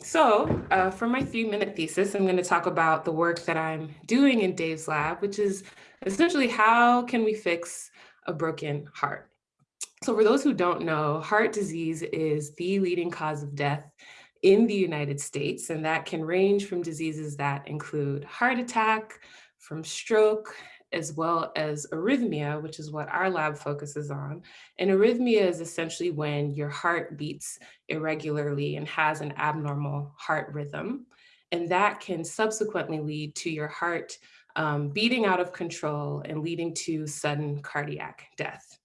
So uh, for my three minute thesis, I'm going to talk about the work that I'm doing in Dave's lab, which is essentially how can we fix a broken heart? So for those who don't know, heart disease is the leading cause of death in the United States, and that can range from diseases that include heart attack, from stroke, as well as arrhythmia, which is what our lab focuses on. And arrhythmia is essentially when your heart beats irregularly and has an abnormal heart rhythm. And that can subsequently lead to your heart um, beating out of control and leading to sudden cardiac death.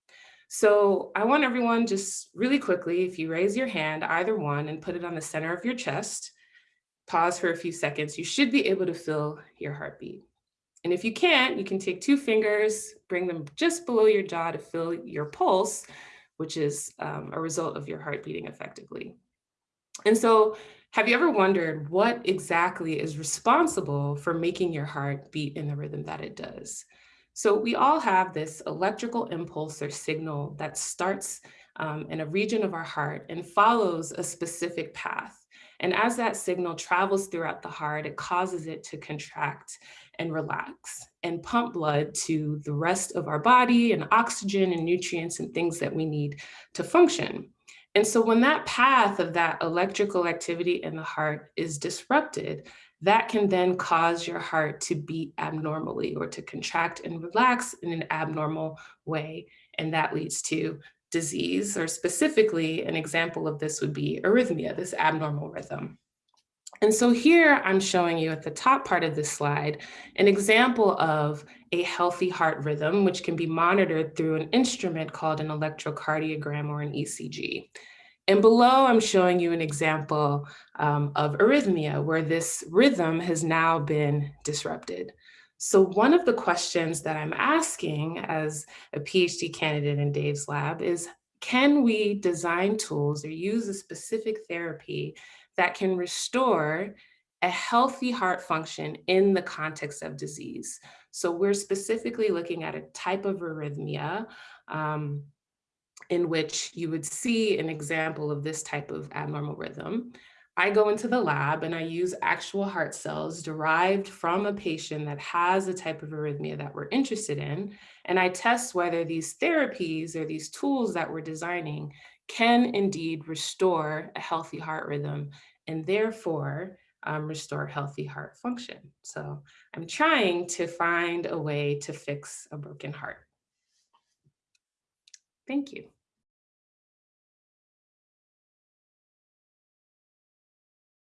So I want everyone just really quickly, if you raise your hand, either one, and put it on the center of your chest, pause for a few seconds, you should be able to feel your heartbeat. And if you can't, you can take two fingers, bring them just below your jaw to feel your pulse, which is um, a result of your heart beating effectively. And so have you ever wondered what exactly is responsible for making your heart beat in the rhythm that it does? So we all have this electrical impulse or signal that starts um, in a region of our heart and follows a specific path. And as that signal travels throughout the heart, it causes it to contract and relax and pump blood to the rest of our body and oxygen and nutrients and things that we need to function. And so when that path of that electrical activity in the heart is disrupted, that can then cause your heart to beat abnormally or to contract and relax in an abnormal way. And that leads to disease, or specifically an example of this would be arrhythmia, this abnormal rhythm. And so here I'm showing you at the top part of this slide, an example of a healthy heart rhythm, which can be monitored through an instrument called an electrocardiogram or an ECG. And below, I'm showing you an example um, of arrhythmia, where this rhythm has now been disrupted. So one of the questions that I'm asking as a PhD candidate in Dave's lab is, can we design tools or use a specific therapy that can restore a healthy heart function in the context of disease? So we're specifically looking at a type of arrhythmia um, in which you would see an example of this type of abnormal rhythm. I go into the lab and I use actual heart cells derived from a patient that has a type of arrhythmia that we're interested in. And I test whether these therapies or these tools that we're designing can indeed restore a healthy heart rhythm and therefore um, restore healthy heart function. So I'm trying to find a way to fix a broken heart. Thank you.